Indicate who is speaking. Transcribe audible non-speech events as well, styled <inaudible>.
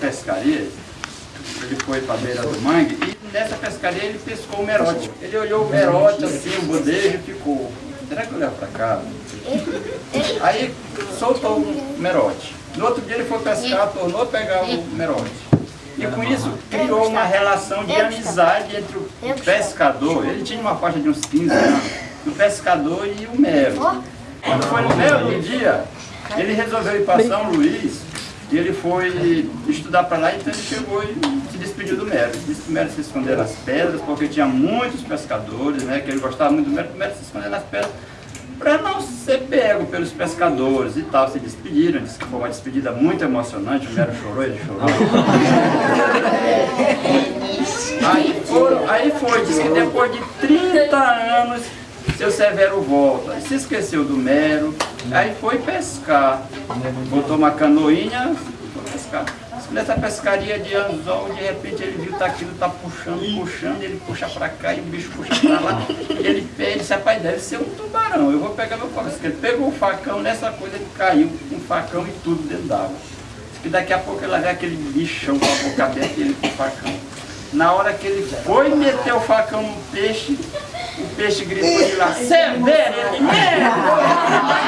Speaker 1: pescaria, ele foi para a beira do mangue e nessa pescaria ele pescou o merote. Ele olhou o merote assim, o bodejo e ficou, será que eu levo para casa? Aí soltou o merote. No outro dia ele foi pescar, tornou pegar o merote. E com isso criou uma relação de amizade entre o pescador, ele tinha uma faixa de uns 15 anos, o pescador e o mero. Quando foi no meio do dia, ele resolveu ir para São Luís e ele foi estudar para lá, então ele chegou e se despediu do Mero. Disse que o Mero se escondeu nas pedras, porque tinha muitos pescadores, né, que ele gostava muito do Mero, o Mero se escondeu nas pedras para não ser pego pelos pescadores e tal. Se despediram, disse que foi uma despedida muito emocionante, o Mero chorou, ele chorou. <laughs> aí, foram, aí foi, disse que depois de 30 anos seu Severo volta, se esqueceu do Mero, aí foi pescar, botou uma canoinha, foi pescar. Nessa pescaria de anzol, de repente ele viu que tá aquilo tá puxando, puxando, ele puxa para cá e o bicho puxa para lá. Ele fez, disse, rapaz, deve ser um tubarão, eu vou pegar meu facão. Ele pegou o facão, nessa coisa ele caiu com o facão e tudo dentro d'água. E daqui a pouco ele ver aquele bichão com a boca aberta e ele com o facão. Na hora que ele foi meter o facão no peixe, o peixe gritou de lá, Severa Mineiro!